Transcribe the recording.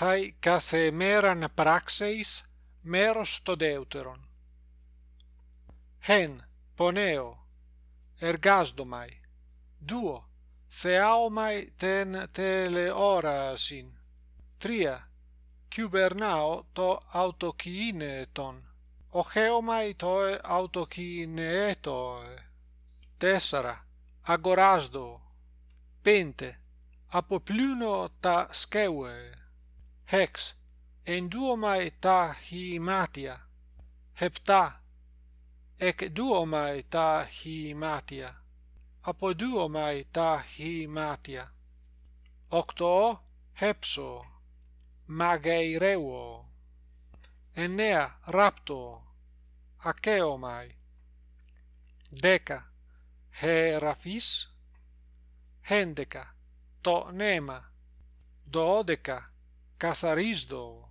Hai κάθε μέραν πράξεεις μέρος το δεύτερον. Hen, poneo, εργάσδομαι. Duo, θεάομαι τεν τελεόρασιν. Τρία, κυβερνάω το αυτοκίνητον. Οχέομαι το αυτοκίνητο. Τέσσερα, αγοράζω. Πέντε, αποπλύνω τα σκεύη. hex enduomae ta himatia. Hepta ec duomae ta duo apoduomae ta himatia. Octo hepso mageireuo enea rapto acheomai deca herafis. Hendeca to nema dodeca Cazarizdo